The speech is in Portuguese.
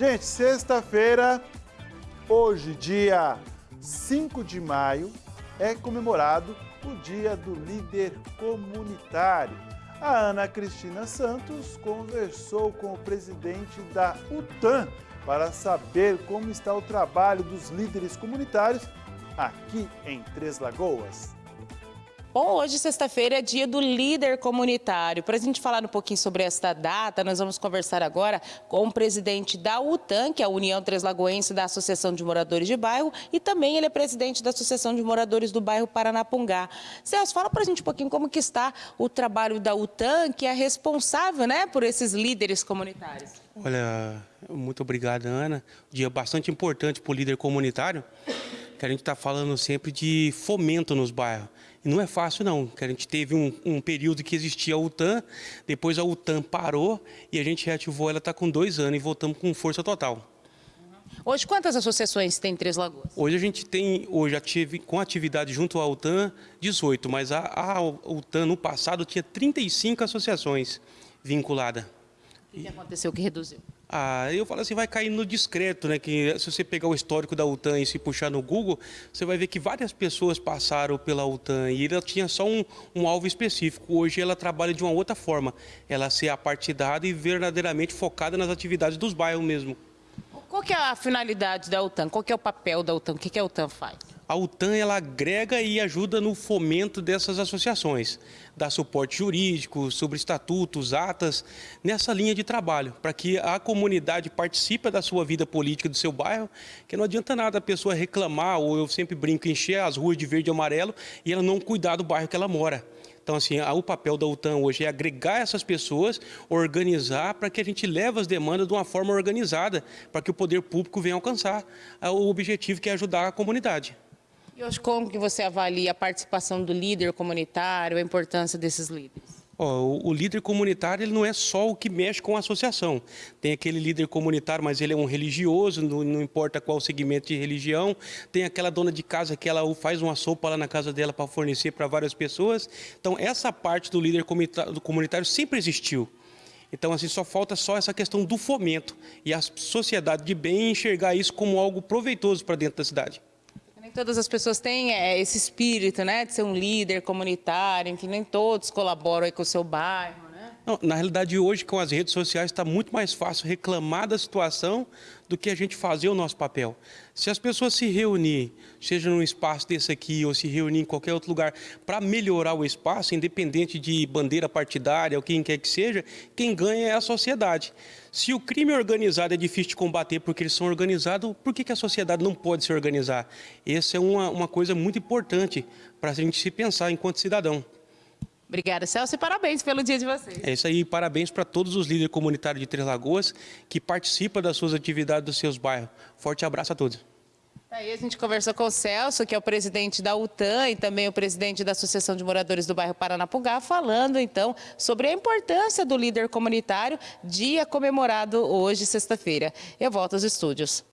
Gente, sexta-feira, hoje, dia 5 de maio, é comemorado o Dia do Líder Comunitário. A Ana Cristina Santos conversou com o presidente da UTAN para saber como está o trabalho dos líderes comunitários aqui em Três Lagoas. Bom, hoje, sexta-feira, é dia do líder comunitário. Para a gente falar um pouquinho sobre esta data, nós vamos conversar agora com o presidente da UTAN, que é a União Treslagoense da Associação de Moradores de Bairro, e também ele é presidente da Associação de Moradores do Bairro Paranapungá. Celso, fala para a gente um pouquinho como que está o trabalho da UTAN, que é responsável né, por esses líderes comunitários. Olha, muito obrigado, Ana. Dia bastante importante para o líder comunitário, que a gente está falando sempre de fomento nos bairros. E não é fácil não, que a gente teve um, um, período que existia a UTAN, depois a UTAN parou e a gente reativou, ela está com dois anos e voltamos com força total. Hoje, quantas associações tem em Três Lagoas? Hoje a gente tem, hoje ative, com atividade junto à UTAN, 18, mas a, a UTAN no passado tinha 35 associações vinculadas. O que aconteceu que reduziu? Ah, eu falo assim, vai cair no discreto, né? Que se você pegar o histórico da UTAN e se puxar no Google, você vai ver que várias pessoas passaram pela UTAN e ela tinha só um, um alvo específico. Hoje ela trabalha de uma outra forma, ela ser apartidada e verdadeiramente focada nas atividades dos bairros mesmo. Qual que é a finalidade da UTAN? Qual que é o papel da UTAN? O que, que a UTAN faz? a UTAN ela agrega e ajuda no fomento dessas associações, dá suporte jurídico, sobre estatutos, atas, nessa linha de trabalho, para que a comunidade participe da sua vida política do seu bairro, que não adianta nada a pessoa reclamar, ou eu sempre brinco, encher as ruas de verde e amarelo e ela não cuidar do bairro que ela mora. Então, assim, o papel da UTAN hoje é agregar essas pessoas, organizar para que a gente leve as demandas de uma forma organizada, para que o poder público venha alcançar o objetivo que é ajudar a comunidade. E hoje, como que você avalia a participação do líder comunitário, a importância desses líderes? O líder comunitário ele não é só o que mexe com a associação. Tem aquele líder comunitário, mas ele é um religioso, não, não importa qual segmento de religião. Tem aquela dona de casa que ela faz uma sopa lá na casa dela para fornecer para várias pessoas. Então, essa parte do líder comunitário sempre existiu. Então, assim, só falta só essa questão do fomento e a sociedade de bem enxergar isso como algo proveitoso para dentro da cidade. Nem todas as pessoas têm é, esse espírito, né, de ser um líder comunitário, enfim, nem todos colaboram com o seu bairro? Não, na realidade, hoje, com as redes sociais, está muito mais fácil reclamar da situação do que a gente fazer o nosso papel. Se as pessoas se reunirem, seja num espaço desse aqui ou se reunir em qualquer outro lugar, para melhorar o espaço, independente de bandeira partidária ou quem quer que seja, quem ganha é a sociedade. Se o crime organizado é difícil de combater porque eles são organizados, por que, que a sociedade não pode se organizar? Essa é uma, uma coisa muito importante para a gente se pensar enquanto cidadão. Obrigada, Celso, e parabéns pelo dia de vocês. É isso aí, parabéns para todos os líderes comunitários de Três Lagoas que participam das suas atividades dos seus bairros. Forte abraço a todos. Aí a gente conversou com o Celso, que é o presidente da UTAN e também o presidente da Associação de Moradores do Bairro Paranapungá, falando então sobre a importância do líder comunitário, dia comemorado hoje, sexta-feira. Eu volto aos estúdios.